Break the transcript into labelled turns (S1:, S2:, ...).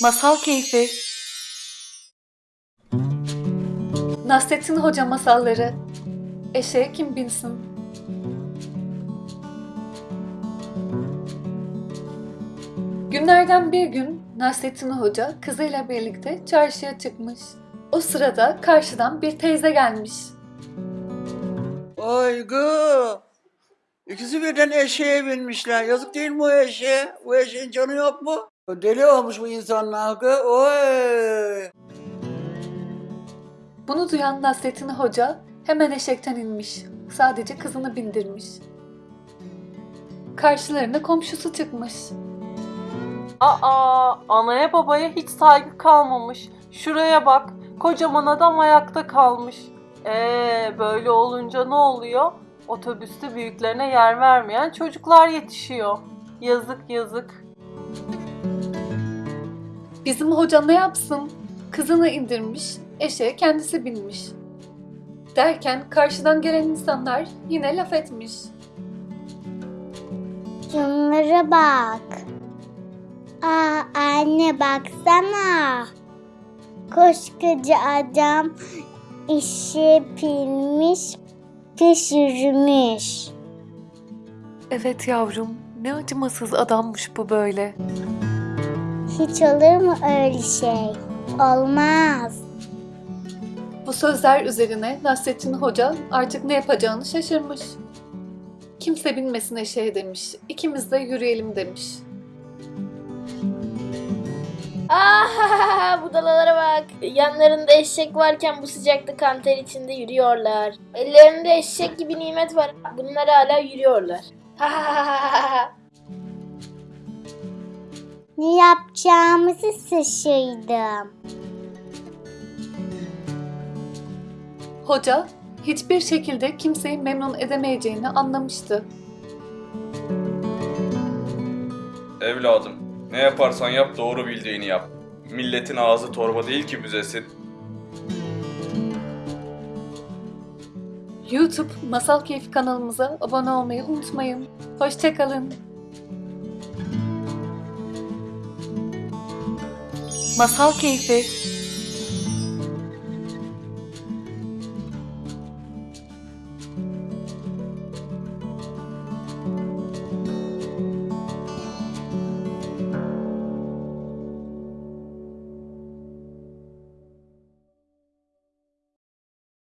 S1: Masal Keyfi Nasrettin Hoca Masalları Eşeğe kim binsin? Günlerden bir gün Nasrettin Hoca kızıyla birlikte çarşıya çıkmış. O sırada karşıdan bir teyze gelmiş.
S2: Aygı. İkisi birden eşeğe binmişler. Yazık değil mi o eşeğe? Bu eşeğin canı yok mu? Deli olmuş bu insanlar kız. Oy.
S1: Bunu duyan Nasrettin Hoca hemen eşekten inmiş. Sadece kızını bindirmiş. Karşılarına komşusu çıkmış.
S3: Aa, anaya babaya hiç saygı kalmamış. Şuraya bak, kocaman adam ayakta kalmış. Ee, böyle olunca ne oluyor? Otobüste büyüklerine yer vermeyen çocuklar yetişiyor. Yazık yazık.
S1: Bizim hoca ne yapsın? Kızını indirmiş, eşeğe kendisi binmiş. Derken karşıdan gelen insanlar yine laf etmiş.
S4: Şunlara bak. Aa anne baksana. Koskoca adam işi pilmiş, pişirmiş.
S1: Evet yavrum, ne acımasız adammış bu böyle.
S4: Hiç olur mu öyle şey? Olmaz.
S1: Bu sözler üzerine Nasrettin Hoca artık ne yapacağını şaşırmış. Kimse binmesin eşeğe demiş. İkimiz de yürüyelim demiş.
S5: Ah budalalara bak. Yanlarında eşek varken bu sıcakta kanter içinde yürüyorlar. Ellerinde eşek gibi nimet var. Bunlar hala yürüyorlar.
S4: Ne yapacağımızı şaşırdım.
S1: Hoca hiçbir şekilde kimseyi memnun edemeyeceğini anlamıştı.
S6: Evladım, ne yaparsan yap doğru bildiğini yap. Milletin ağzı torba değil ki büzesin.
S1: YouTube Masal Keyfi kanalımıza abone olmayı unutmayın. Hoşçakalın. Masal Keyfi